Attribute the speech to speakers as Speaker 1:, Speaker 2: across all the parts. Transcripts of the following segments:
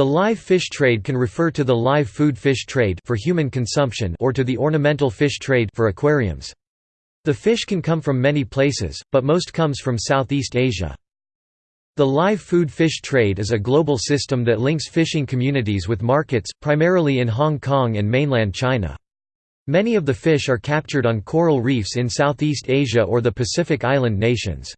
Speaker 1: The live fish trade can refer to the live food fish trade for human consumption or to the ornamental fish trade for aquariums. The fish can come from many places, but most comes from Southeast Asia. The live food fish trade is a global system that links fishing communities with markets, primarily in Hong Kong and mainland China. Many of the fish are captured on coral reefs in Southeast Asia or the Pacific island nations.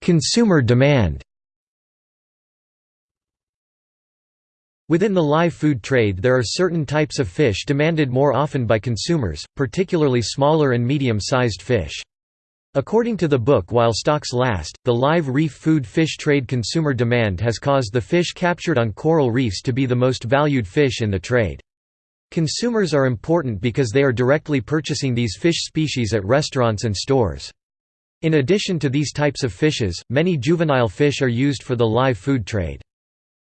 Speaker 1: Consumer demand Within the live food trade there are certain types of fish demanded more often by consumers, particularly smaller and medium-sized fish. According to the book While Stocks Last, the live reef food fish trade consumer demand has caused the fish captured on coral reefs to be the most valued fish in the trade. Consumers are important because they are directly purchasing these fish species at restaurants and stores. In addition to these types of fishes, many juvenile fish are used for the live food trade.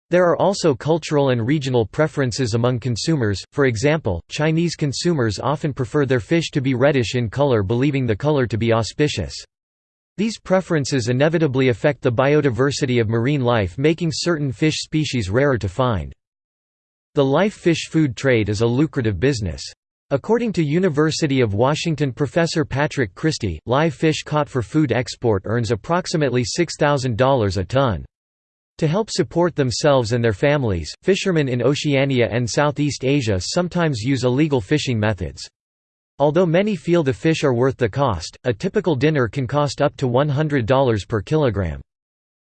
Speaker 1: There are also cultural and regional preferences among consumers, for example, Chinese consumers often prefer their fish to be reddish in color believing the color to be auspicious. These preferences inevitably affect the biodiversity of marine life making certain fish species rarer to find. The live fish food trade is a lucrative business. According to University of Washington professor Patrick Christie, live fish caught for food export earns approximately $6,000 a ton. To help support themselves and their families, fishermen in Oceania and Southeast Asia sometimes use illegal fishing methods. Although many feel the fish are worth the cost, a typical dinner can cost up to $100 per kilogram.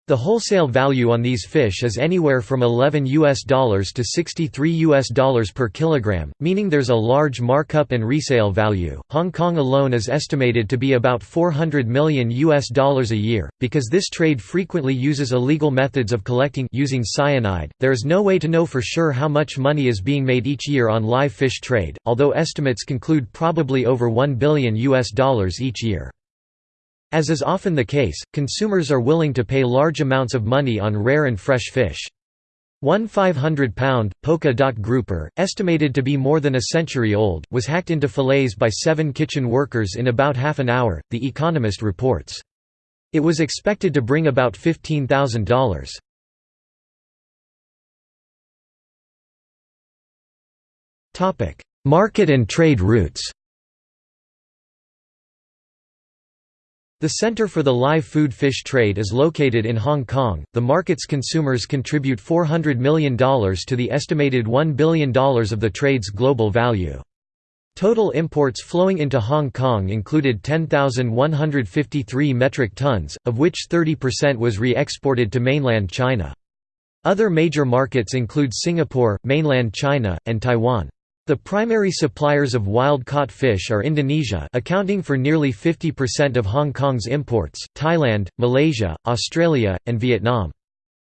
Speaker 1: The wholesale value on these fish is anywhere from 11 US dollars to 63 US dollars per kilogram, meaning there's a large markup and resale value. Hong Kong alone is estimated to be about 400 million US dollars a year. Because this trade frequently uses illegal methods of collecting using cyanide, there is no way to know for sure how much money is being made each year on live fish trade, although estimates conclude probably over 1 billion US dollars each year. As is often the case, consumers are willing to pay large amounts of money on rare and fresh fish. One 500-pound, polka dot grouper, estimated to be more than a century old, was hacked into fillets by seven kitchen workers in about half an hour, The Economist reports. It was expected to bring about $15,000. Market and trade routes The Center for the Live Food Fish Trade is located in Hong Kong. The market's consumers contribute $400 million to the estimated $1 billion of the trade's global value. Total imports flowing into Hong Kong included 10,153 metric tons, of which 30% was re-exported to mainland China. Other major markets include Singapore, mainland China, and Taiwan. The primary suppliers of wild-caught fish are Indonesia accounting for nearly 50% of Hong Kong's imports, Thailand, Malaysia, Australia, and Vietnam.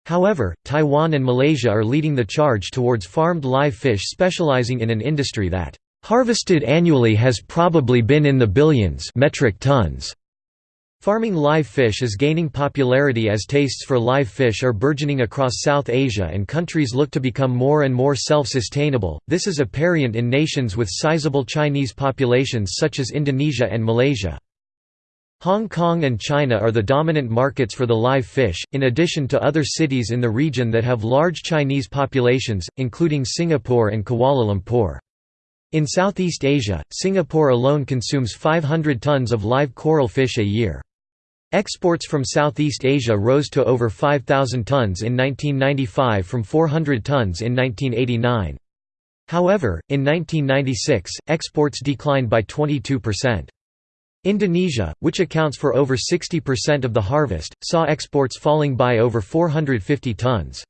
Speaker 1: However, Taiwan and Malaysia are leading the charge towards farmed live fish specializing in an industry that harvested annually has probably been in the billions metric tons. Farming live fish is gaining popularity as tastes for live fish are burgeoning across South Asia and countries look to become more and more self-sustainable. This is apparent in nations with sizable Chinese populations such as Indonesia and Malaysia. Hong Kong and China are the dominant markets for the live fish, in addition to other cities in the region that have large Chinese populations, including Singapore and Kuala Lumpur. In Southeast Asia, Singapore alone consumes 500 tons of live coral fish a year. Exports from Southeast Asia rose to over 5,000 tons in 1995 from 400 tons in 1989. However, in 1996, exports declined by 22%. Indonesia, which accounts for over 60% of the harvest, saw exports falling by over 450 tons.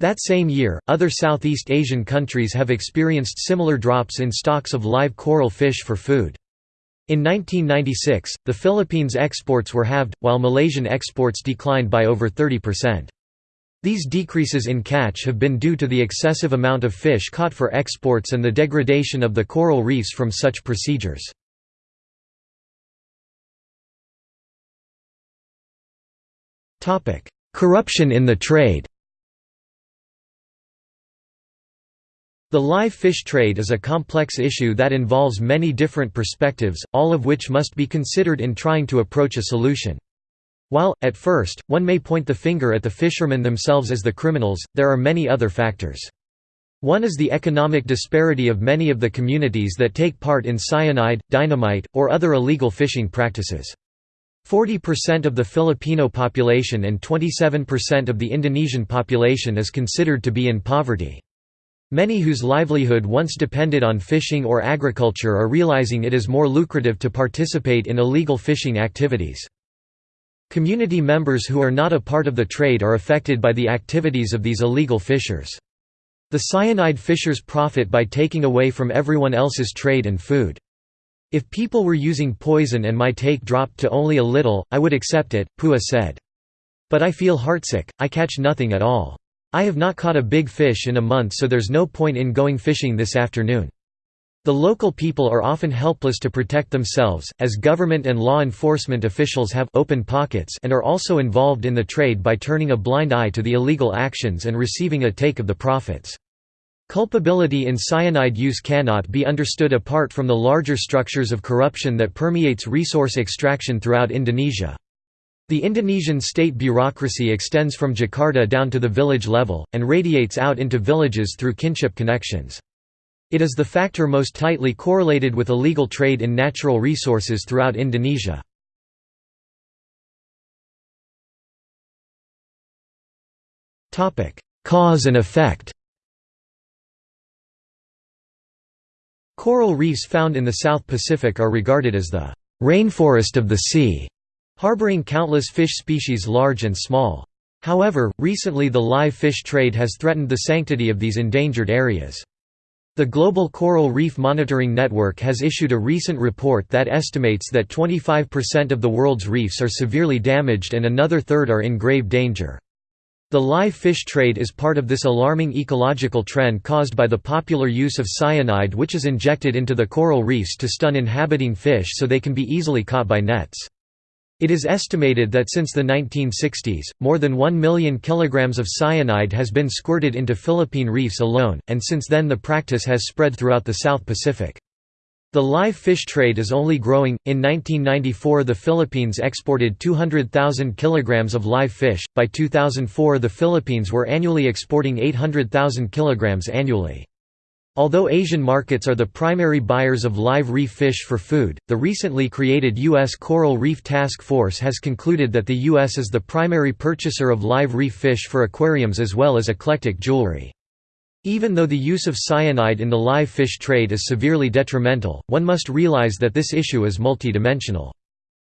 Speaker 1: That same year, other Southeast Asian countries have experienced similar drops in stocks of live coral fish for food. In 1996, the Philippines' exports were halved, while Malaysian exports declined by over 30%. These decreases in catch have been due to the excessive amount of fish caught for exports and the degradation of the coral reefs from such procedures. Corruption in the trade The live fish trade is a complex issue that involves many different perspectives, all of which must be considered in trying to approach a solution. While, at first, one may point the finger at the fishermen themselves as the criminals, there are many other factors. One is the economic disparity of many of the communities that take part in cyanide, dynamite, or other illegal fishing practices. 40% of the Filipino population and 27% of the Indonesian population is considered to be in poverty. Many whose livelihood once depended on fishing or agriculture are realizing it is more lucrative to participate in illegal fishing activities. Community members who are not a part of the trade are affected by the activities of these illegal fishers. The cyanide fishers profit by taking away from everyone else's trade and food. If people were using poison and my take dropped to only a little, I would accept it, Pua said. But I feel heartsick, I catch nothing at all. I have not caught a big fish in a month so there's no point in going fishing this afternoon. The local people are often helpless to protect themselves, as government and law enforcement officials have open pockets and are also involved in the trade by turning a blind eye to the illegal actions and receiving a take of the profits. Culpability in cyanide use cannot be understood apart from the larger structures of corruption that permeates resource extraction throughout Indonesia. The Indonesian state bureaucracy extends from Jakarta down to the village level, and radiates out into villages through kinship connections. It is the factor most tightly correlated with illegal trade in natural resources throughout Indonesia. Cause and effect Coral reefs found in the South Pacific are regarded as the rainforest of the sea, harboring countless fish species large and small. However, recently the live fish trade has threatened the sanctity of these endangered areas. The Global Coral Reef Monitoring Network has issued a recent report that estimates that 25% of the world's reefs are severely damaged and another third are in grave danger. The live fish trade is part of this alarming ecological trend caused by the popular use of cyanide which is injected into the coral reefs to stun inhabiting fish so they can be easily caught by nets. It is estimated that since the 1960s, more than 1 million kilograms of cyanide has been squirted into Philippine reefs alone, and since then the practice has spread throughout the South Pacific. The live fish trade is only growing. In 1994, the Philippines exported 200,000 kilograms of live fish. By 2004, the Philippines were annually exporting 800,000 kilograms annually. Although Asian markets are the primary buyers of live reef fish for food, the recently created U.S. Coral Reef Task Force has concluded that the U.S. is the primary purchaser of live reef fish for aquariums as well as eclectic jewelry. Even though the use of cyanide in the live fish trade is severely detrimental, one must realize that this issue is multidimensional.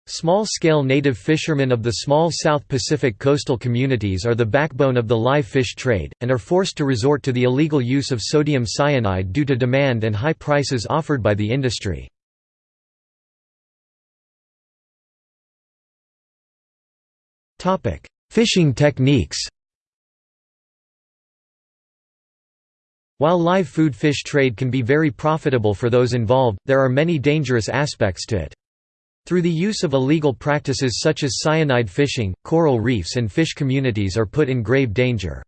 Speaker 1: Small-scale native fishermen of the small South Pacific coastal communities are the backbone of the live fish trade, and are forced to resort to the illegal use of sodium cyanide due to demand and high prices offered by the industry. Fishing techniques While live food fish trade can be very profitable for those involved, there are many dangerous aspects to it. Through the use of illegal practices such as cyanide fishing, coral reefs and fish communities are put in grave danger.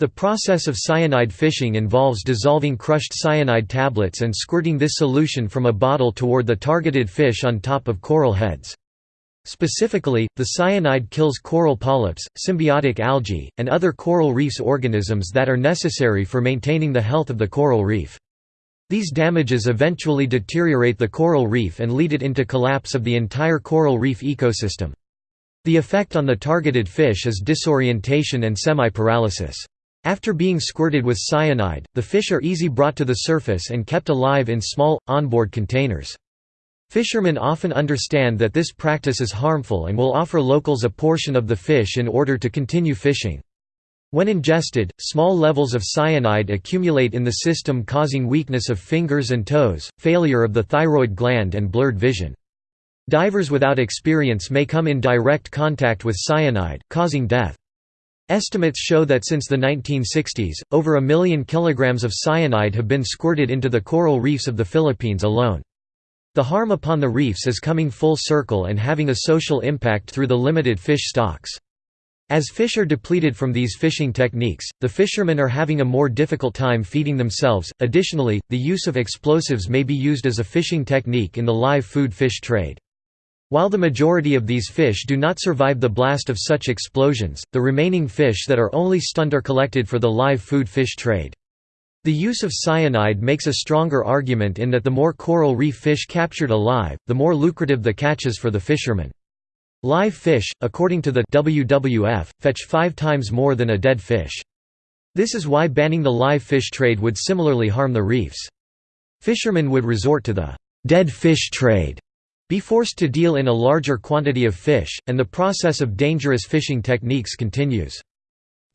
Speaker 1: The process of cyanide fishing involves dissolving crushed cyanide tablets and squirting this solution from a bottle toward the targeted fish on top of coral heads. Specifically, the cyanide kills coral polyps, symbiotic algae, and other coral reefs organisms that are necessary for maintaining the health of the coral reef. These damages eventually deteriorate the coral reef and lead it into collapse of the entire coral reef ecosystem. The effect on the targeted fish is disorientation and semi-paralysis. After being squirted with cyanide, the fish are easy brought to the surface and kept alive in small, onboard containers. Fishermen often understand that this practice is harmful and will offer locals a portion of the fish in order to continue fishing. When ingested, small levels of cyanide accumulate in the system causing weakness of fingers and toes, failure of the thyroid gland and blurred vision. Divers without experience may come in direct contact with cyanide, causing death. Estimates show that since the 1960s, over a million kilograms of cyanide have been squirted into the coral reefs of the Philippines alone. The harm upon the reefs is coming full circle and having a social impact through the limited fish stocks. As fish are depleted from these fishing techniques, the fishermen are having a more difficult time feeding themselves. Additionally, the use of explosives may be used as a fishing technique in the live food fish trade. While the majority of these fish do not survive the blast of such explosions, the remaining fish that are only stunned are collected for the live food fish trade. The use of cyanide makes a stronger argument in that the more coral reef fish captured alive, the more lucrative the catches for the fishermen. Live fish, according to the WWF, fetch five times more than a dead fish. This is why banning the live fish trade would similarly harm the reefs. Fishermen would resort to the dead fish trade be forced to deal in a larger quantity of fish, and the process of dangerous fishing techniques continues.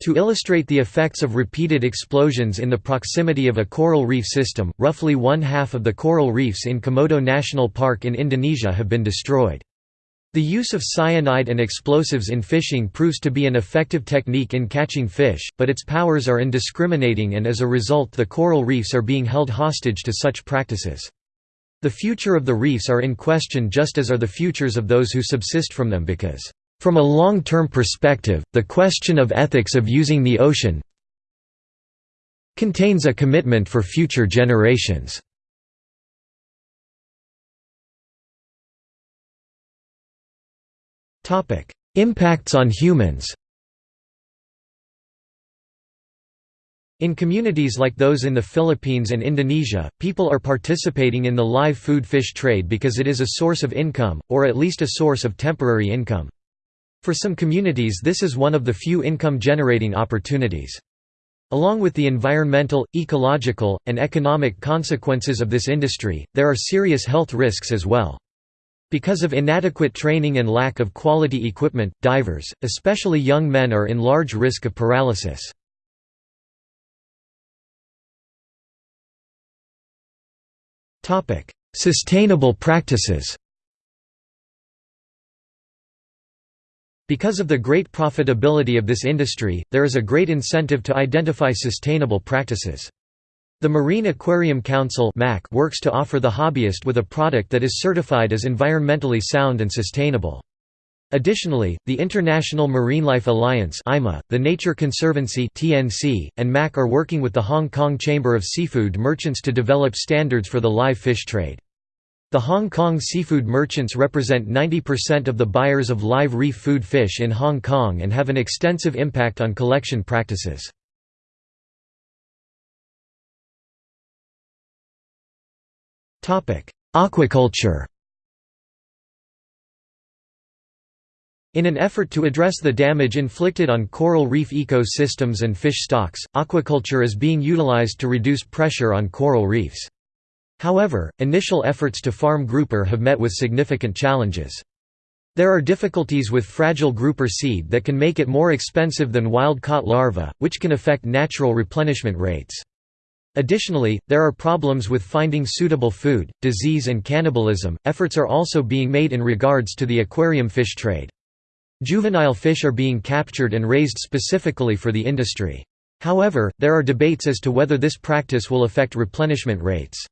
Speaker 1: To illustrate the effects of repeated explosions in the proximity of a coral reef system, roughly one-half of the coral reefs in Komodo National Park in Indonesia have been destroyed. The use of cyanide and explosives in fishing proves to be an effective technique in catching fish, but its powers are indiscriminating and as a result the coral reefs are being held hostage to such practices. The future of the reefs are in question just as are the futures of those who subsist from them because, "...from a long-term perspective, the question of ethics of using the ocean contains a commitment for future generations." Impacts on humans In communities like those in the Philippines and Indonesia, people are participating in the live food fish trade because it is a source of income, or at least a source of temporary income. For some communities this is one of the few income-generating opportunities. Along with the environmental, ecological, and economic consequences of this industry, there are serious health risks as well. Because of inadequate training and lack of quality equipment, divers, especially young men are in large risk of paralysis. Sustainable practices Because of the great profitability of this industry, there is a great incentive to identify sustainable practices. The Marine Aquarium Council works to offer the hobbyist with a product that is certified as environmentally sound and sustainable. Additionally, the International Marine Life Alliance the Nature Conservancy and MAC are working with the Hong Kong Chamber of Seafood Merchants to develop standards for the live fish trade. The Hong Kong seafood merchants represent 90% of the buyers of live reef food fish in Hong Kong and have an extensive impact on collection practices. Aquaculture In an effort to address the damage inflicted on coral reef ecosystems and fish stocks, aquaculture is being utilized to reduce pressure on coral reefs. However, initial efforts to farm grouper have met with significant challenges. There are difficulties with fragile grouper seed that can make it more expensive than wild-caught larvae, which can affect natural replenishment rates. Additionally, there are problems with finding suitable food, disease and cannibalism. Efforts are also being made in regards to the aquarium fish trade. Juvenile fish are being captured and raised specifically for the industry. However, there are debates as to whether this practice will affect replenishment rates.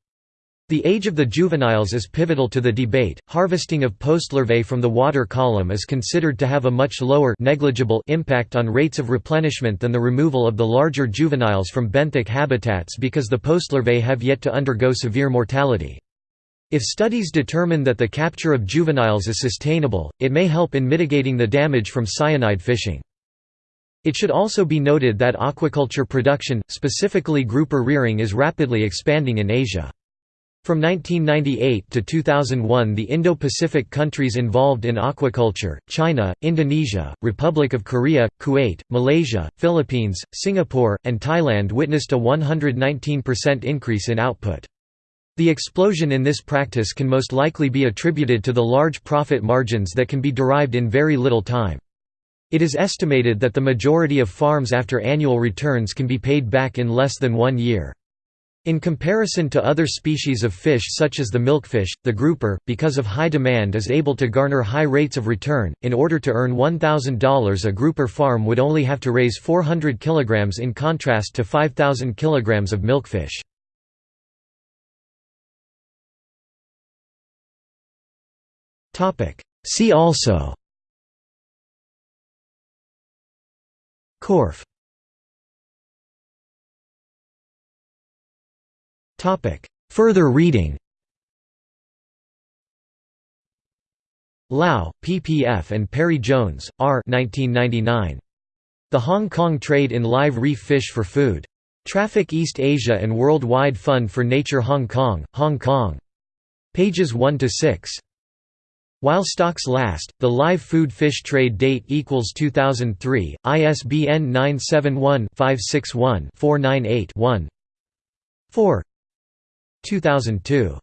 Speaker 1: The age of the juveniles is pivotal to the debate. Harvesting of postlarvae from the water column is considered to have a much lower negligible impact on rates of replenishment than the removal of the larger juveniles from benthic habitats because the postlarvae have yet to undergo severe mortality. If studies determine that the capture of juveniles is sustainable, it may help in mitigating the damage from cyanide fishing. It should also be noted that aquaculture production, specifically grouper rearing is rapidly expanding in Asia. From 1998 to 2001 the Indo-Pacific countries involved in aquaculture, China, Indonesia, Republic of Korea, Kuwait, Malaysia, Philippines, Singapore, and Thailand witnessed a 119% increase in output. The explosion in this practice can most likely be attributed to the large profit margins that can be derived in very little time. It is estimated that the majority of farms after annual returns can be paid back in less than one year. In comparison to other species of fish such as the milkfish, the grouper, because of high demand is able to garner high rates of return. In order to earn $1,000 a grouper farm would only have to raise 400 kg in contrast to 5,000 kg of milkfish. See also Corf Further reading Lau, PPF and Parry-Jones, R. 1999. The Hong Kong Trade in Live Reef Fish for Food. Traffic East Asia and Worldwide Fund for Nature Hong Kong, Hong Kong. Pages 1 to 6. While stocks last, the live food fish trade date equals 2003, ISBN 971-561-498-1 4 2002.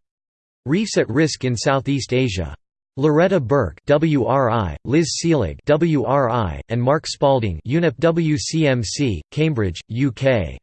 Speaker 1: Reefs at Risk in Southeast Asia. Lauretta Burke WRI, Liz Selig WRI, and Mark Spalding UNEP WCMC, Cambridge, UK.